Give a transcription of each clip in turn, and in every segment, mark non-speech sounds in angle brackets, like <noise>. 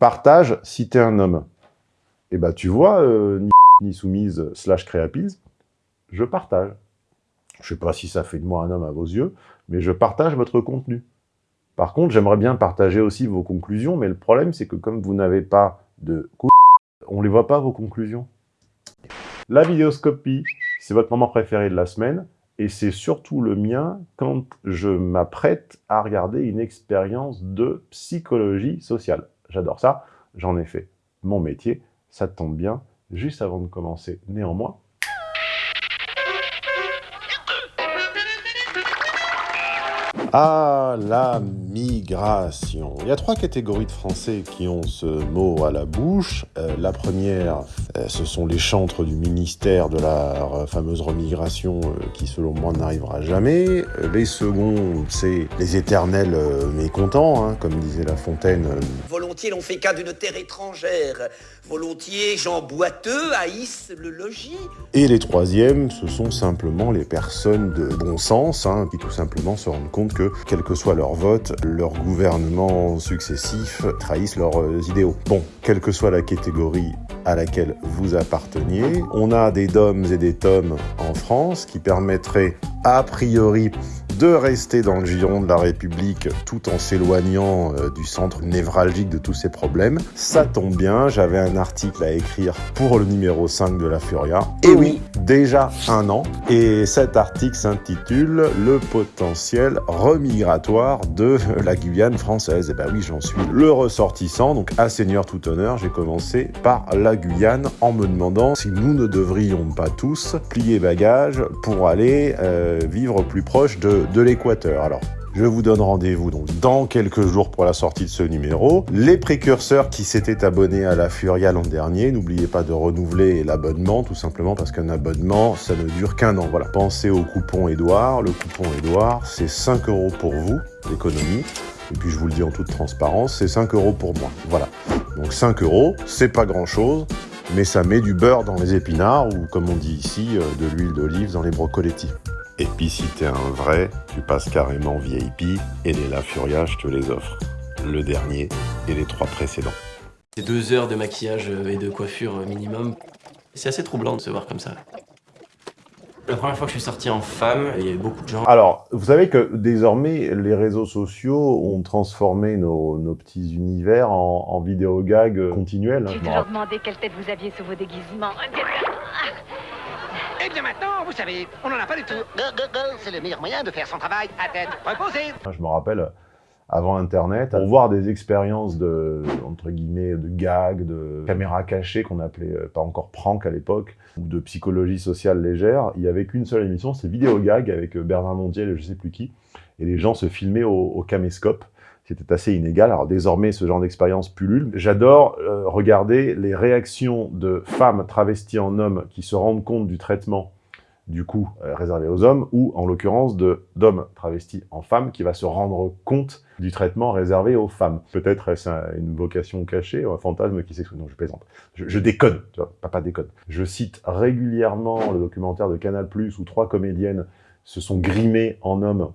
Partage si t'es un homme. Et bah tu vois, euh, ni, <laughs> soumise slash créapise, je partage. Je sais pas si ça fait de moi un homme à vos yeux, mais je partage votre contenu. Par contre, j'aimerais bien partager aussi vos conclusions, mais le problème, c'est que comme vous n'avez pas de cou... on les voit pas, vos conclusions. La vidéoscopie, c'est votre moment préféré de la semaine, et c'est surtout le mien quand je m'apprête à regarder une expérience de psychologie sociale. J'adore ça, j'en ai fait mon métier, ça tombe bien, juste avant de commencer. Néanmoins, Ah, la migration. Il y a trois catégories de Français qui ont ce mot à la bouche. Euh, la première, euh, ce sont les chantres du ministère de la fameuse remigration euh, qui, selon moi, n'arrivera jamais. Les seconds, c'est les éternels mécontents, hein, comme disait La Fontaine. Volontiers l'on fait cas d'une terre étrangère. Volontiers, gens boiteux haïssent le logis. Et les troisièmes, ce sont simplement les personnes de bon sens, hein, qui tout simplement se rendent compte que, quel que soit leur vote, leurs gouvernements successifs trahissent leurs euh, idéaux. Bon, quelle que soit la catégorie à laquelle vous apparteniez, on a des DOMs et des TOMs en France qui permettraient, a priori, de rester dans le giron de la République tout en s'éloignant euh, du centre névralgique de tous ces problèmes. Ça tombe bien, j'avais un article à écrire pour le numéro 5 de la Furia. Et oui, déjà un an. Et cet article s'intitule « Le potentiel remigratoire de la Guyane française ». Et ben oui, j'en suis le ressortissant, donc à seigneur tout honneur, j'ai commencé par la Guyane en me demandant si nous ne devrions pas tous plier bagages pour aller euh, vivre plus proche de, de l'équateur. Alors, je vous donne rendez-vous donc dans quelques jours pour la sortie de ce numéro. Les précurseurs qui s'étaient abonnés à la Furia l'an dernier, n'oubliez pas de renouveler l'abonnement, tout simplement parce qu'un abonnement, ça ne dure qu'un an. Voilà. Pensez au coupon Edouard. Le coupon Edouard, c'est 5 euros pour vous, l'économie. Et puis je vous le dis en toute transparence, c'est 5 euros pour moi. Voilà. Donc 5 euros, c'est pas grand-chose, mais ça met du beurre dans les épinards, ou comme on dit ici, euh, de l'huile d'olive dans les brocolettis. Et puis si t'es un vrai, tu passes carrément VIP et les La Furia, je te les offre. Le dernier et les trois précédents. C'est deux heures de maquillage et de coiffure minimum. C'est assez troublant de se voir comme ça. La première fois que je suis sorti en femme, il y avait beaucoup de gens. Alors, vous savez que désormais, les réseaux sociaux ont transformé nos, nos petits univers en, en vidéo gag continuels. toujours rappelle. demandé quelle tête vous aviez sous vos déguisements. Eh bien maintenant, vous savez, on n'en a pas du tout. C'est le meilleur moyen de faire son travail à tête reposée. Je me rappelle, avant Internet, pour voir des expériences de, entre guillemets, de gags, de caméras cachées qu'on appelait euh, pas encore prank à l'époque, ou de psychologie sociale légère, il y avait qu'une seule émission, c'est Vidéo Gag avec euh, Bernard Montiel et je sais plus qui, et les gens se filmaient au, au caméscope. C'était assez inégal. Alors désormais, ce genre d'expérience pullule. J'adore euh, regarder les réactions de femmes travesties en hommes qui se rendent compte du traitement du coup euh, réservé aux hommes, ou en l'occurrence d'hommes travestis en femmes qui va se rendre compte du traitement réservé aux femmes. Peut-être est-ce un- une vocation cachée, un fantasme qui s'exprime. Non, je plaisante. Je, je déconne, tu vois, papa déconne. Je cite régulièrement le documentaire de Canal+, où trois comédiennes se sont grimées en hommes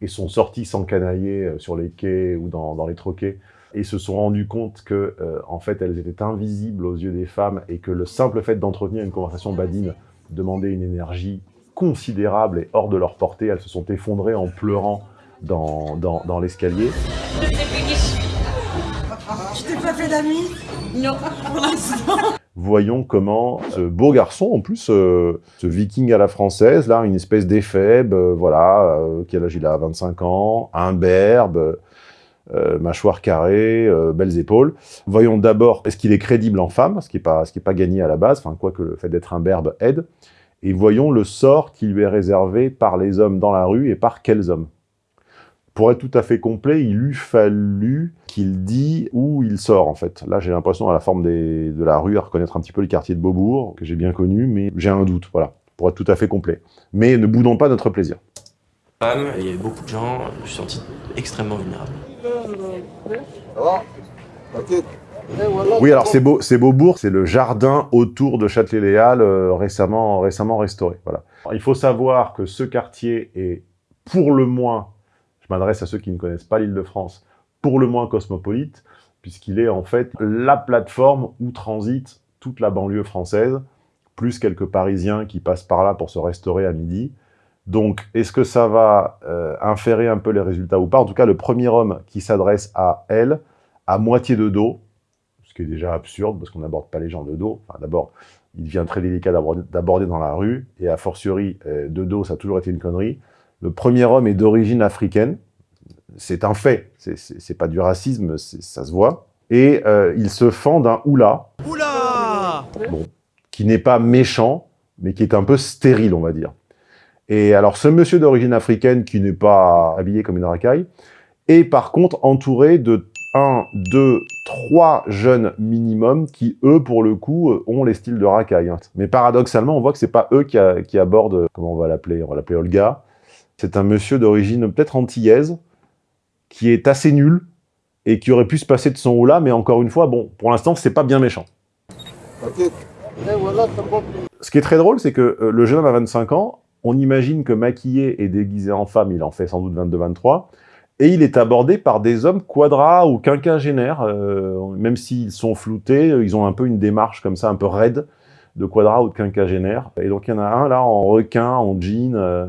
et sont sorties sans canailler euh, sur les quais ou dans, dans les troquets et se sont rendues compte que, euh, en fait, elles étaient invisibles aux yeux des femmes et que le simple fait d'entretenir une conversation badine demandait une énergie considérable et hors de leur portée. Elles se sont effondrées en pleurant dans, dans, dans l'escalier. Je t'ai pas fait d'amis? Non, pour l'instant. Voyons comment ce beau garçon, en plus, euh, ce viking à la française, là, une espèce d'éphèbe, euh, voilà, euh, quel âge il a 25 ans, imberbe, mâchoire carrée, belles épaules. Voyons d'abord, est-ce qu'il est crédible en femme, ce qui n'est pas, pas gagné à la base, enfin, quoique le fait d'être imberbe aide. Et voyons le sort qui lui est réservé par les hommes dans la rue et par quels hommes. Pour être tout à fait complet, il eût fallu qu'il dise où il sort, en fait. Là, j'ai l'impression, à la forme des- de la rue, à reconnaître un petit peu les quartiers de Beaubourg, que j'ai bien connus, mais j'ai un doute, voilà, pour être tout à fait complet. Mais ne boudons pas notre plaisir. Femme, il y avait beaucoup de gens, je suis senti extrêmement vulnérable. Oui, alors c'est beau, c'est Beaubourg, c'est le jardin autour de Châtelet-Léal, euh, récemment, récemment restauré, voilà. Alors, il faut savoir que ce quartier est, pour le moins, je m'adresse à ceux qui ne connaissent pas l'Île-de-France, pour le moins cosmopolite, puisqu'il est en fait la plateforme où transite toute la banlieue française, plus quelques Parisiens qui passent par là pour se restaurer à midi. Donc, est-ce que ça va euh, inférer un peu les résultats ou pas? En tout cas, le premier homme qui s'adresse à elle, à moitié de dos, ce qui est déjà absurde, parce qu'on n'aborde pas les gens de dos. Enfin, d'abord, il devient très délicat d'aborder dans la rue, et a fortiori, euh, de dos, ça a toujours été une connerie. Le premier homme est d'origine africaine, c'est un fait, c'est pas du racisme, ça se voit. Et euh, il se fend d'un oula, Oula bon, qui n'est pas méchant, mais qui est un peu stérile, on va dire. Et alors, ce monsieur d'origine africaine, qui n'est pas habillé comme une racaille, est par contre entouré de un, deux, trois jeunes minimum qui, eux, pour le coup, euh, ont les styles de racaille. hein. Mais paradoxalement, on voit que c'est pas eux qui, a- qui abordent, comment on va l'appeler? On va l'appeler Olga. C'est un monsieur d'origine peut-être antillaise, qui est assez nul, et qui aurait pu se passer de son haut là, mais encore une fois, bon, pour l'instant, c'est pas bien méchant. Ce qui est très drôle, c'est que euh, le jeune homme a 25 ans, on imagine que maquillé et déguisé en femme, il en fait sans doute 22-23, et il est abordé par des hommes quadras ou quinquagénaires, euh, même s'ils sont floutés, euh, ils ont un peu une démarche comme ça, un peu raide, de quadras ou de quinquagénaires. Et donc il y en a un là, en requin, en jean, euh,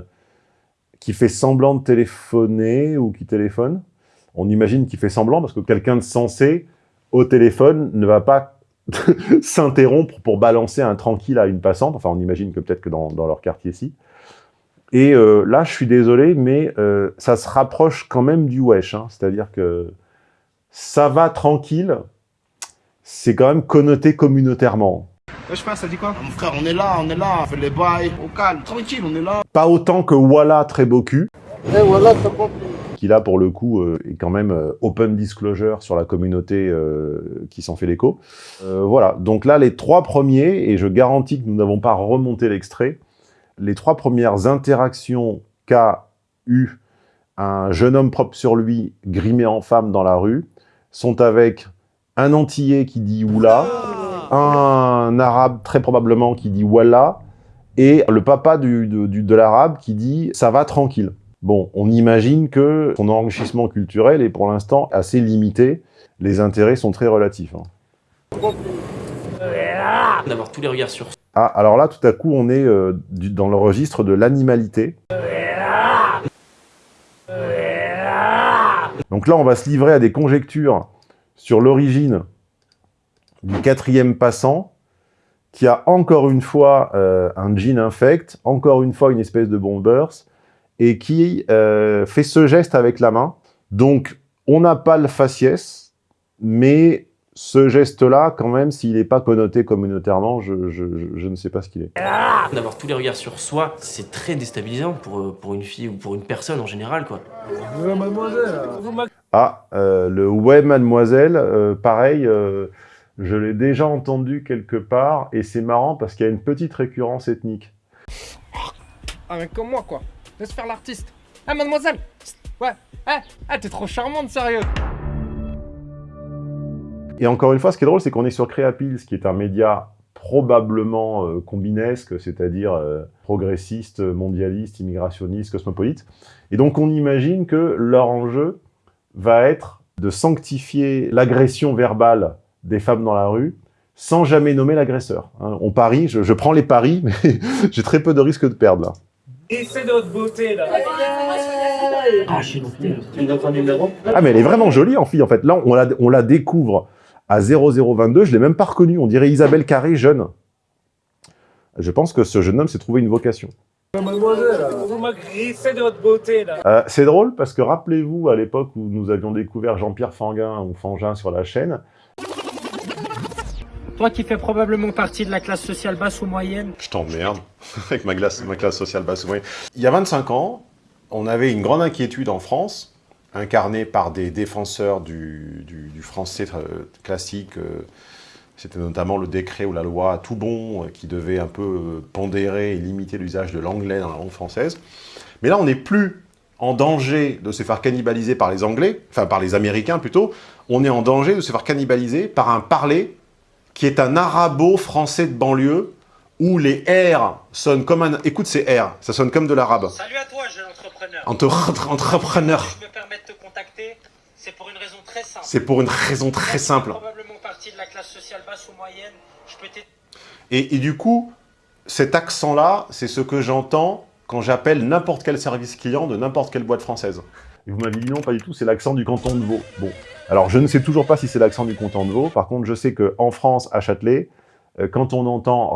qui fait semblant de téléphoner ou qui téléphone. On imagine qu'il fait semblant, parce que quelqu'un de sensé, au téléphone, ne va pas <laughs> s'interrompre pour balancer un tranquille à une passante. Enfin, on imagine que peut-être que dans, dans leur quartier-ci. Et euh, là, je suis désolé, mais euh, ça se rapproche quand même du wesh. hein. C'est-à-dire que ça va tranquille, c'est quand même connoté communautairement. Wesh frère, ça dit quoi? Mon frère, on est là, on est là, on fait les bails, au calme, tranquille, on est là. Pas autant que Walla très beau cul, qui là, pour le coup, euh, est quand même euh, open disclosure sur la communauté euh, qui s'en fait l'écho. Voilà, donc là, les trois premiers, et je garantis que nous n'avons pas remonté l'extrait, les trois premières interactions qu'a eu un jeune homme propre sur lui, grimé en femme dans la rue, sont avec un Antillais qui dit « oula », un Arabe très probablement qui dit « wallah », et le papa du- de l'arabe qui dit « ça va tranquille ». Bon, on imagine que son enrichissement culturel est pour l'instant assez limité. Les intérêts sont très relatifs. hein. D'avoir tous les regards sur Ah, alors là, tout à coup, on est euh, du- dans le registre de l'animalité. Donc là, on va se livrer à des conjectures sur l'origine du quatrième passant, qui a encore une fois euh, un jean infect, encore une fois une espèce de bombers, et qui euh, fait ce geste avec la main. Donc, on n'a pas le faciès, mais ce geste-là, quand même, s'il n'est pas connoté communautairement, je, je- je- je ne sais pas ce qu'il est. D'avoir tous les regards sur soi, c'est très déstabilisant pour, euh, pour une fille ou pour une personne en général, quoi. Ah, euh, le « ouais, mademoiselle euh, pareil, euh, je l'ai déjà entendu quelque part, et c'est marrant parce qu'il y a une petite récurrence ethnique. Ah, mais comme moi, quoi. Laisse faire l'artiste. Ah, mademoiselle Ouais. Ah, ah t'es trop charmante, sérieux. Et encore une fois, ce qui est drôle, c'est qu'on est sur Créapils, qui est un média probablement euh, combinesque, c'est-à-dire euh, progressiste, mondialiste, immigrationniste, cosmopolite. Et donc on imagine que leur enjeu va être de sanctifier l'agression verbale des femmes dans la rue sans jamais nommer l'agresseur. hein. on parie, je, je prends les paris, mais <laughs> j'ai très peu de risques de perdre là. Et c'est notre beauté là. Ah, je suis Ah mais elle est vraiment jolie en fille en fait. Là on la, on la découvre à 0022, je l'ai même pas reconnue. On dirait Isabelle Carré jeune. Je pense que ce jeune homme s'est trouvé une vocation. Euh, c'est drôle parce que rappelez-vous à l'époque où nous avions découvert Jean-Pierre Fanguin ou Fangin sur la chaîne, Toi qui fais probablement partie de la classe sociale basse ou moyenne. Je t'emmerde, <laughs> avec ma classe, ma classe sociale basse. oui. Il y a 25 ans, on avait une grande inquiétude en France, incarnée par des défenseurs du, français classique. euh, C'était notamment le décret ou la loi tout bon euh, qui devait un peu euh, pondérer et limiter l'usage de l'anglais dans la langue française. Mais là, on n'est plus en danger de se faire cannibaliser par les Anglais, enfin par les Américains plutôt, on est en danger de se faire cannibaliser par un parler qui est un arabo-français de banlieue, où les R sonnent comme un... Écoute ces R, ça sonne comme de l'arabe. Salut à toi, jeune entrepreneur. Entre entrepreneur. Je me permets de te contacter. C'est pour une raison très simple. C'est pour une raison très simple. probablement partie de la classe sociale basse ou moyenne. Je peux Et, et, du coup, cet accent-là, c'est ce que j'entends quand j'appelle n'importe quel service client de n'importe quelle boîte française. Et vous m'avez dit non, pas du tout, c'est l'accent du canton de Vaud. Bon, alors je ne sais toujours pas si c'est l'accent du canton de Vaud. Par contre, je sais qu'en France, à Châtelet, euh, quand on entend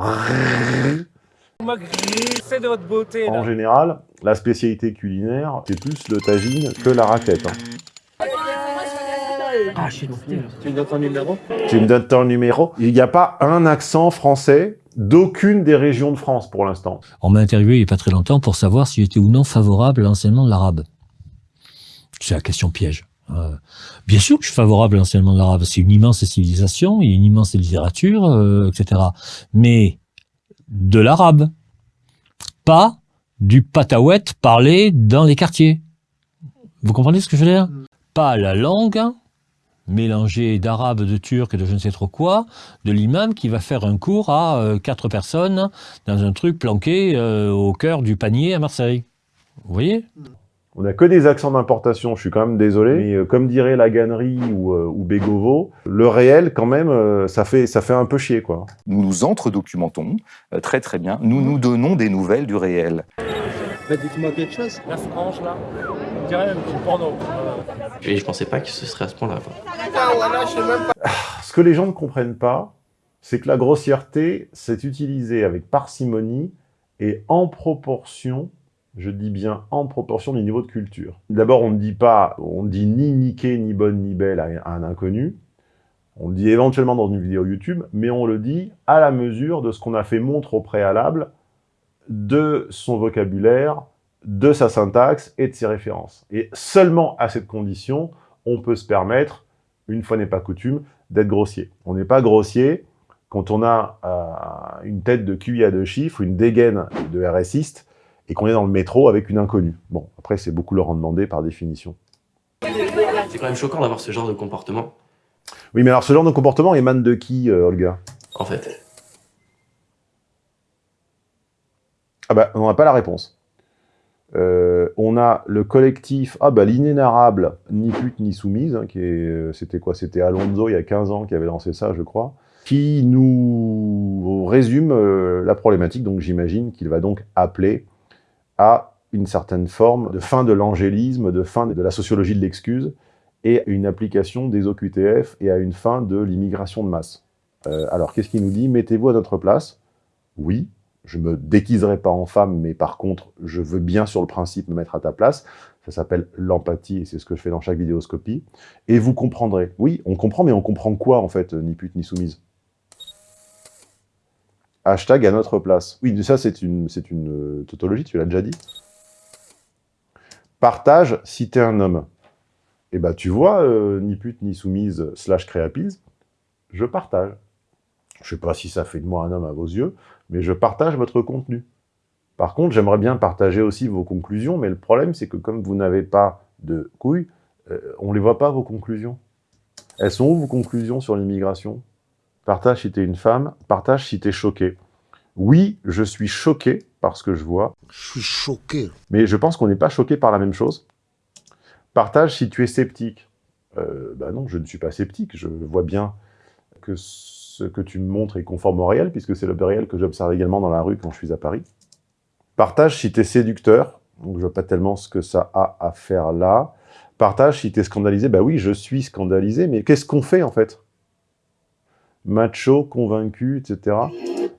de votre beauté, en général, la spécialité culinaire, c'est plus le tagine que la raclette. Hein. Ah, je suis Tu me donnes ton numéro? Tu me donnes ton numéro Il n'y a pas un accent français d'aucune des régions de France pour l'instant. On m'a interviewé il n'y a pas très longtemps pour savoir si j'étais ou non favorable à l'enseignement de l'arabe. C'est la question piège. Euh, bien sûr que je suis favorable à l'enseignement de l'arabe. C'est une immense civilisation, il y a une immense littérature, euh, etc. Mais de l'arabe, pas du pataouet parlé dans les quartiers. Vous comprenez ce que je veux dire? Pas la langue mélangée d'arabe, de turc, de je ne sais trop quoi, de l'imam qui va faire un cours à euh, quatre personnes dans un truc planqué au cœur du panier à Marseille. Vous voyez? On n'a que des accents d'importation, je suis quand même désolé, mais euh, comme dirait la Gannerie ou, euh, ou Bégovo, le réel, quand même, euh, ça, fait, ça fait un peu chier, quoi. Nous nous entre-documentons, très très bien, nous nous donnons des nouvelles du réel. Bah, dites-moi quelque chose. La frange, là, on dirait porno. Et je pensais pas que ce serait à ce point-là, quoi. Ah, ce que les gens ne comprennent pas, c'est que la grossièreté, c'est utilisé avec parcimonie et en proportion je dis bien en proportion du niveau de culture. D'abord, on ne dit pas, on dit ni niqué, ni bonne, ni belle à un inconnu. On le dit éventuellement dans une vidéo YouTube, mais on le dit à la mesure de ce qu'on a fait montre au préalable de son vocabulaire, de sa syntaxe et de ses références. Et seulement à cette condition, on peut se permettre, une fois n'est pas coutume, d'être grossier. On n'est pas grossier quand on a euh, une tête de QI à deux chiffres, une dégaine de RSiste, et qu'on est dans le métro avec une inconnue. Bon, après, c'est beaucoup leur en demander par définition. C'est quand même choquant d'avoir ce genre de comportement. Oui, mais alors ce genre de comportement émane de qui, euh, Olga? En fait. Ah bah, on n'a pas la réponse. Euh, on a le collectif, ah bah l'inénarrable, ni pute ni soumise, hein, qui est, euh, c'était quoi? C'était Alonso il y a 15 ans qui avait lancé ça, je crois, qui nous résume la problématique, donc j'imagine qu'il va donc appeler à une certaine forme de fin de l'angélisme, de fin de la sociologie de l'excuse, et une application des OQTF et à une fin de l'immigration de masse. Euh, alors, qu'est-ce qu'il nous dit? Mettez-vous à notre place? Oui, je me déguiserai pas en femme, mais par contre, je veux bien sur le principe me mettre à ta place. Ça s'appelle l'empathie, et c'est ce que je fais dans chaque vidéoscopie. Et vous comprendrez. Oui, on comprend, mais on comprend quoi, en fait, ni pute ni soumise? Hashtag à notre place. Oui, ça, c'est une, une euh, tautologie, tu l'as déjà dit. Partage si t'es un homme. Eh ben, tu vois, euh, ni pute, ni soumise, slash créapise, je partage. Je sais pas si ça fait de moi un homme à vos yeux, mais je partage votre contenu. Par contre, j'aimerais bien partager aussi vos conclusions, mais le problème, c'est que comme vous n'avez pas de couilles, euh, on ne les voit pas, vos conclusions. Elles sont où, vos conclusions sur l'immigration? Partage si t'es une femme, partage si t'es choqué. Oui, je suis choqué par ce que je vois. Je suis choqué. Mais je pense qu'on n'est pas choqué par la même chose. Partage si tu es sceptique. Euh, bah non, je ne suis pas sceptique. Je vois bien que ce que tu me montres est conforme au réel, puisque c'est le réel que j'observe également dans la rue quand je suis à Paris. Partage si tu es séducteur. Donc je vois pas tellement ce que ça a à faire là. Partage si tu es scandalisé. Bah oui, je suis scandalisé, mais qu'est-ce qu'on fait en fait? Macho, convaincu, etc.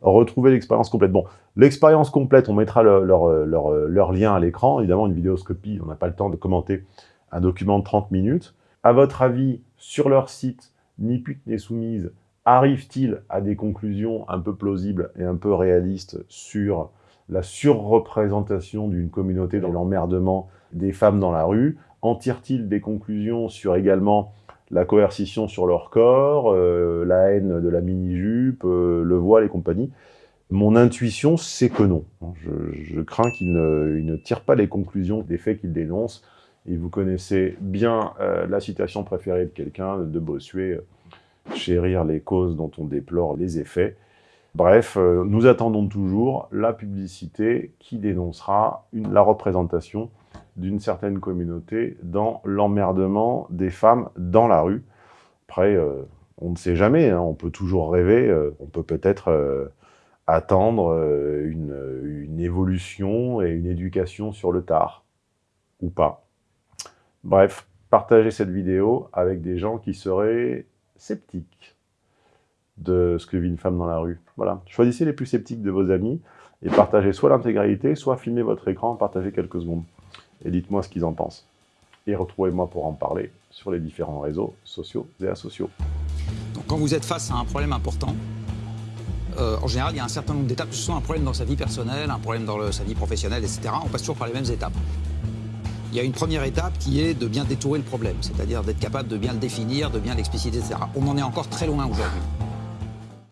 Retrouver l'expérience complète. Bon, l'expérience complète, on mettra leur, leur, lien à l'écran. Évidemment, une vidéoscopie, on n'a pas le temps de commenter un document de 30 minutes. À votre avis, sur leur site, ni pute ni soumise, arrive-t-il à des conclusions un peu plausibles et un peu réalistes sur la surreprésentation d'une communauté dans l'emmerdement des femmes dans la rue? En tire-t-il des conclusions sur également la coercition sur leur corps, euh, la haine de la mini-jupe, euh, le voile et compagnie. Mon intuition, c'est que non. Je, crains qu'ils ne, tirent pas les conclusions des faits qu'ils dénoncent. Et vous connaissez bien euh, la citation préférée de quelqu'un, de Bossuet, chérir les causes dont on déplore les effets. Bref, nous attendons toujours la publicité qui dénoncera la représentation d'une certaine communauté dans l'emmerdement des femmes dans la rue. Après, euh, on ne sait jamais, hein, on peut toujours rêver, euh, on peut peut-être euh, attendre une évolution et une éducation sur le tard, ou pas. Bref, partagez cette vidéo avec des gens qui seraient sceptiques de ce que vit une femme dans la rue. Voilà, choisissez les plus sceptiques de vos amis et partagez soit l'intégralité, soit filmez votre écran, partagez quelques secondes. Et dites-moi ce qu'ils en pensent. Et retrouvez-moi pour en parler sur les différents réseaux sociaux et asociaux. Donc quand vous êtes face à un problème important, euh, en général, il y a un certain nombre d'étapes, que ce soit un problème dans sa vie personnelle, un problème dans sa vie professionnelle, etc. On passe toujours par les mêmes étapes. Il y a une première étape qui est de bien détourer le problème, c'est-à-dire d'être capable de bien le définir, de bien l'expliciter, etc. On en est encore très loin aujourd'hui.